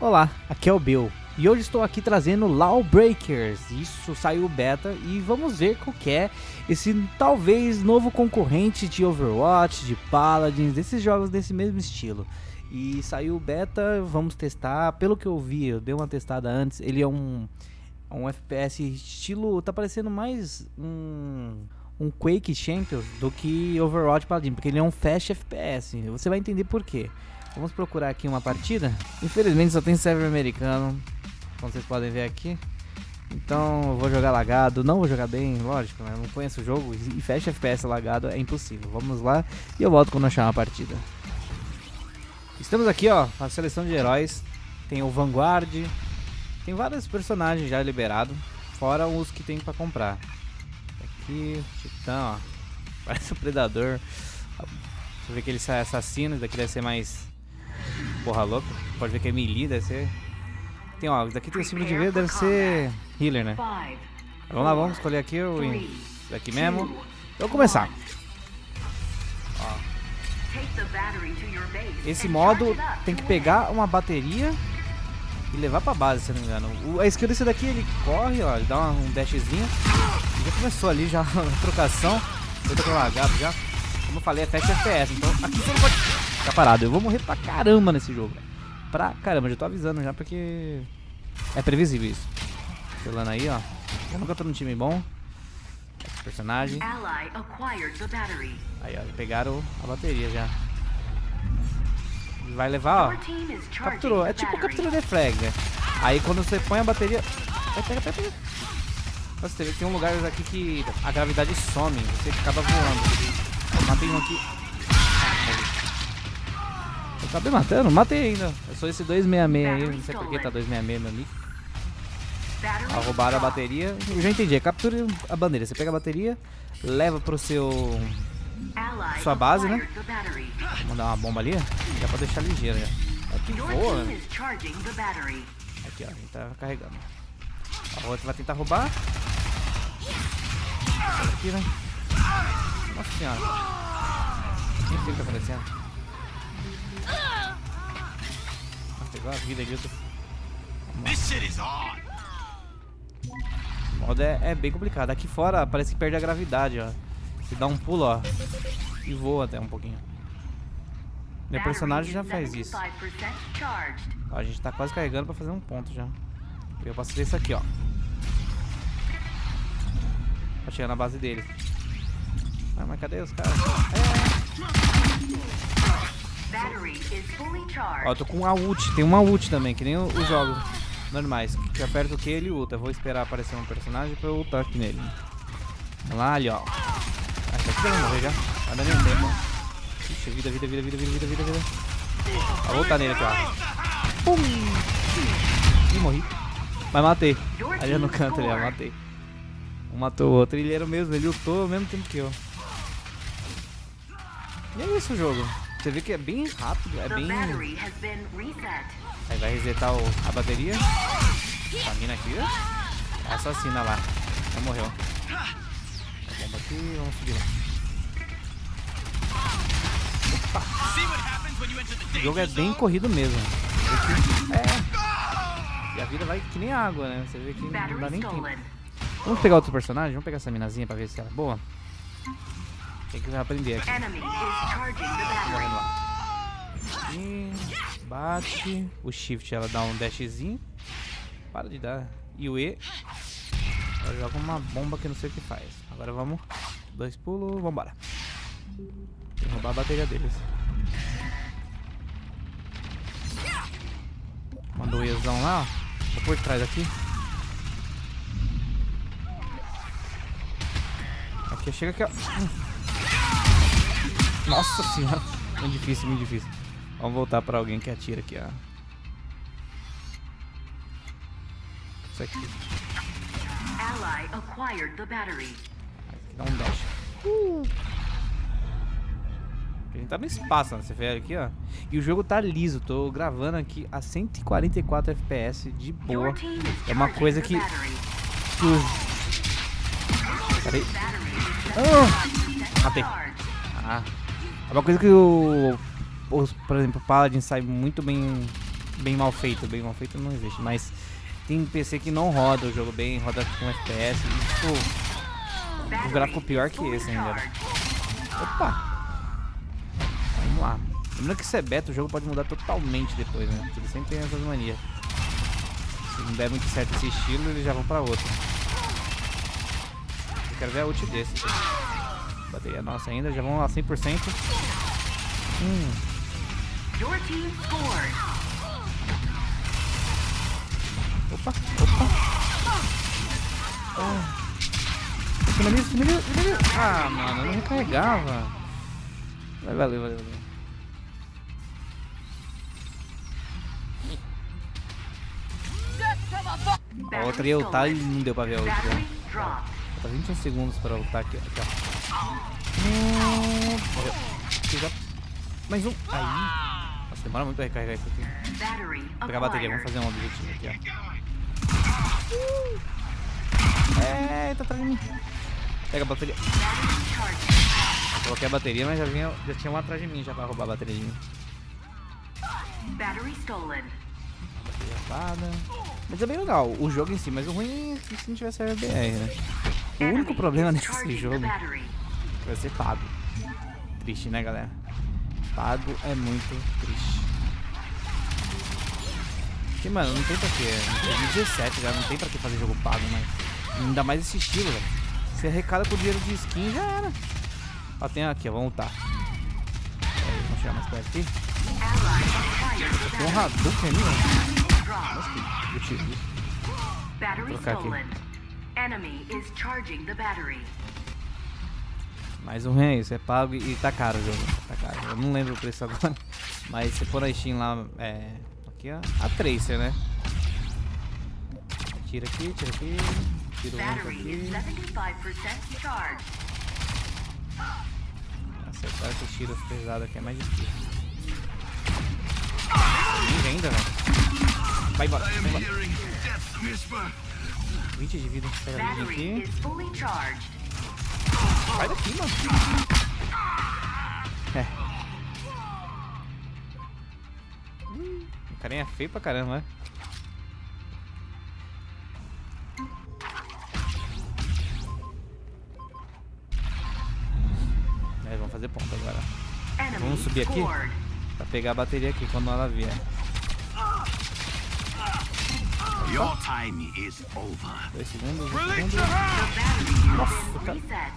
Olá, aqui é o Bill e hoje estou aqui trazendo Lawbreakers. Isso saiu beta e vamos ver qual é esse talvez novo concorrente de Overwatch, de Paladins, desses jogos desse mesmo estilo. E saiu beta, vamos testar. Pelo que eu vi, eu dei uma testada antes, ele é um um FPS estilo, tá parecendo mais um um Quake Champions do que Overwatch Paladin, porque ele é um fast FPS. Você vai entender por quê. Vamos procurar aqui uma partida. Infelizmente só tem server americano, como vocês podem ver aqui. Então eu vou jogar lagado, não vou jogar bem, lógico, né? Eu não conheço o jogo e fast FPS lagado é impossível. Vamos lá e eu volto quando achar uma partida. Estamos aqui, ó, a seleção de heróis. Tem o Vanguard, tem vários personagens já liberados, fora os que tem para comprar. Aqui, Titã, ó, parece o um Predador. Você vê que ele sai assassino, daqui deve ser mais porra louca. Pode ver que é melee, deve ser. Tem, ó, daqui tem o símbolo de vida, deve ser healer, né? Vamos lá, vamos escolher aqui o daqui mesmo. Vou começar. Ó. Esse modo tem que pegar uma bateria e levar pra base, se não me engano. O, a skill desse daqui, ele corre, ó, ele dá uma, um dashzinho. Já começou ali, já, a trocação. Eu tô com lagado já. Como eu falei, é fast FPS, então aqui você não pode ficar parado. Eu vou morrer pra caramba nesse jogo, Pra caramba, já tô avisando já, porque é previsível isso. Selando aí, ó. Eu nunca tô num time bom. Esse personagem. Aí, ó, pegaram a bateria já. Vai levar, ó. Capturou. É tipo captura de flag, né? Aí quando você põe a bateria... Pega, pega, pega. Que tem um lugar aqui que a gravidade some. Você acaba voando. Eu matei um aqui. Eu acabei matando? Matei ainda. Eu sou esse 266 aí. Não sei por que tá 266, meu amigo. Ah, roubaram a bateria. Eu já entendi. É captura a bandeira. Você pega a bateria, leva pro seu... Sua base, né? Vou mandar uma bomba ali. Já pra deixar ligeiro já. Aqui voa, né? Aqui, ó. A gente tá carregando. A outra vai tentar roubar. Aqui, né? Nossa senhora. Nem sei o que tá acontecendo. A vida ali. O modo é, é, bem complicado. Aqui fora parece que perde a gravidade, ó. Você dá um pulo, ó. E voa até um pouquinho. Meu personagem já faz isso. Ó, a gente tá quase carregando pra fazer um ponto já. Eu posso fazer isso aqui, ó. Pra chegar na base dele. Ah, mas cadê os caras? É. Ó, tô com uma ult. Tem uma ult também, que nem os jogos normais. Que aperta o Q, ele ulta. Vou esperar aparecer um personagem pra eu ultar aqui nele. Vamos lá, ali, ó. Acho que ele morrer já. Vai dar nenhum tempo. Ixi, vida, vida, vida, vida, vida, vida, vida. Vou voltar nele aqui, ó. Pum! Ih, morri. Mas matei. Ali no canto, ali, ó. Matei. Um matou o outro. Ele era o mesmo, ele lutou ao mesmo tempo que eu. E é isso o jogo. Você vê que é bem rápido, é bem... Aí vai resetar o, a bateria. A mina aqui, ó. É assassina lá. Já morreu. Bomba aqui, vamos subir lá. Opa! O jogo é bem corrido mesmo. É. E a vida vai que nem água, né? Você vê que não dá nem tempo. Vamos pegar outro personagem? Vamos pegar essa minazinha pra ver se ela é boa. Tem que aprender aqui. E bate. O shift ela dá um dashzinho. Para de dar. E o E. Ela joga uma bomba que não sei o que faz. Agora vamos. Dois pulos. Vambora. Tem roubar a bateria deles. Mandou o Ezão lá, ó. Tô por trás aqui. Aqui, chega aqui, ó. Nossa senhora. Muito difícil, muito difícil. Vamos voltar pra alguém que atira aqui, ó. Isso aqui. Ally acquired the battery. Dá um dash. Uh. A gente tá no espaço, né? Você vê aqui, ó. E o jogo tá liso. Tô gravando aqui a 144 FPS de boa. É uma coisa que... Peraí. Ah! Matei. Ah. É uma coisa que o, por exemplo, o Paladin sai muito bem bem mal feito, bem mal feito não existe, mas tem PC que não roda o jogo bem, roda com FPS e, tipo, um gráfico pior que esse ainda. Opa! Vamos lá. Lembrando que se é beta, o jogo pode mudar totalmente depois, né? Porque ele sempre tem essas manias. Se não der muito certo esse estilo, eles já vão pra outro. Eu quero ver a ult desse. Bateria nossa ainda, já vão lá 100%. Hum. Opa, opa. Ah. Finaliza, finaliza, finaliza. Ah, mano, eu não recarregava. Valeu, valeu, valeu. A outra ia ultar e não deu pra ver a outra. Falta 21 segundos pra ultar aqui, aqui ó. Já... Mais um. Aí. Nossa, demora muito pra recarregar isso aqui. Vou pegar a bateria, vamos fazer um objetivo aqui, ó. É, tá atrás de mim. Pega a bateria. Coloquei a bateria, mas já, vinha, já tinha um atrás de mim já pra roubar a bateria de mim. Battery stolen. Mas é bem legal o jogo em si, mas o ruim é se não tivesse RBR, né? O único problema nesse jogo vai ser pago. Triste, né, galera? Pago é muito triste. Porque, mano, não tem pra quê. 2017 já não tem pra que fazer jogo pago, mas ainda mais esse estilo, velho. Você arrecada com dinheiro de skin já era. Ó, tem aqui, ó, vamos lutar. Aí, vamos chegar mais perto aqui. Tem um. Nossa, que útil. Vou trocar aqui. Mais um ruim é isso, é pago e tá caro o jogo. Tá caro. Eu não lembro o preço agora. Mas se for na Steam lá, é. Aqui ó, a Tracer, né? Tira aqui, tira aqui. Tira um aqui. Acertar esses tiros pesados aqui é mais difícil. Ninja ainda, velho. Vai embora, vai embora. 20 de vida, pega a aqui. Sai daqui, mano. É. o carinha é feio pra caramba, né? É, vamos fazer ponto agora. Vamos subir aqui pra pegar a bateria aqui quando ela vier. Your time is over. Dois segundos, dois segundos. Nossa, cara.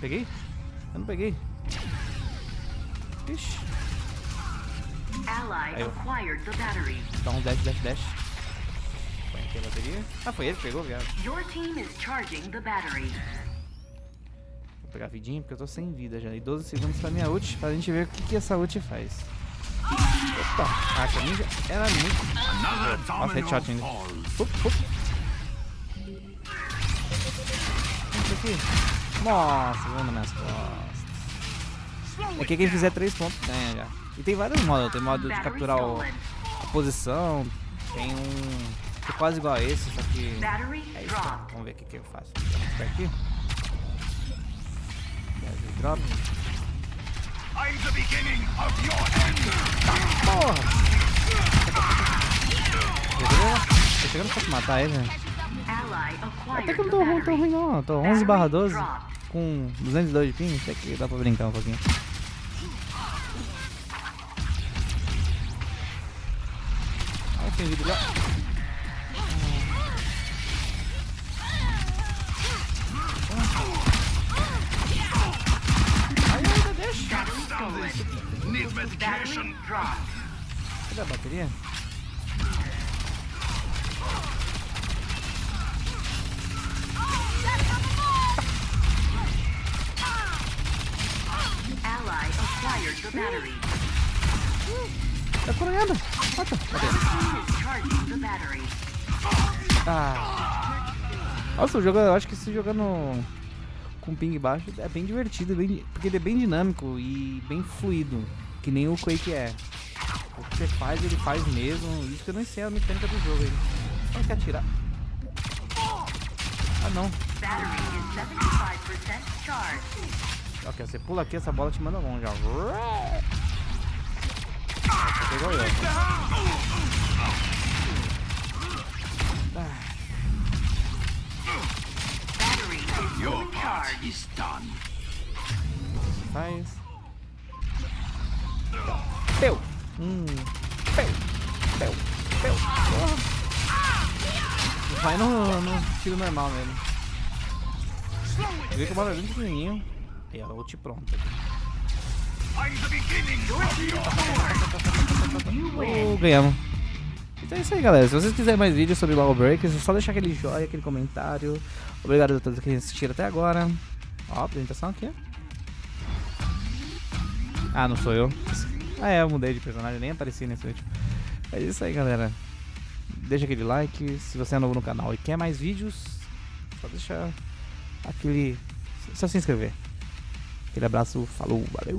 Peguei? Eu não peguei. Ixi. Aí, Dá um dash, dash, dash. Põe aqui a bateria. Ah, foi ele que pegou, viado. Your team is charging the battery. Vou pegar vidinho porque eu tô sem vida já. E 12 segundos pra minha ult, pra gente ver o que, que essa ult faz. Opa, a essa ninja ela é muito... Nossa, headshot ainda. Up, up. Isso aqui. Nossa, vamos nas costas. Aqui quem fizer 3 pontos ganha já. E tem vários modos. Tem modo de capturar o, a posição. Tem um que é quase igual a esse, só que é isso. Vamos ver o que, que eu faço. Vamos aqui. Drop. I'm the beginning of your end. Porra! Tô chegando pra matar ele, né? Até que eu não tô ruim, tô ruim não. Tô 11 barra 12 com 202 de ping. Até que dá pra brincar um pouquinho. Olha tem vídeo lá. Cadê a bateria? Tá coronhando. Mata. Ah. Nossa, o jogo, eu acho que se jogar no com ping baixo é bem divertido, bem, porque ele é bem dinâmico e bem fluido, que nem o Quake é. O que você faz, ele faz mesmo. Isso que eu não sei a mecânica do jogo aí. Só que atirar. Ah não. Ok, você pula aqui, essa bola te manda longe, ó. Pegou eu. Ah. Your part is done. Faz. Hum. Peu, peu, peu. Vai no, no tiro normal nele. Vê que o bala é pequenininho. E a ult pronta. Oh, ganhamos. Então é isso aí, galera. Se vocês quiserem mais vídeos sobre Lawbreakers, é só deixar aquele joinha, aquele comentário. Obrigado a todos que assistiram até agora. Ó, apresentação aqui. Ah, não sou eu. Ah, é, eu mudei de personagem, nem apareci nesse último. É isso aí, galera. Deixa aquele like. Se você é novo no canal e quer mais vídeos, só deixa aquele. Só se inscrever. Aquele abraço, falou, valeu!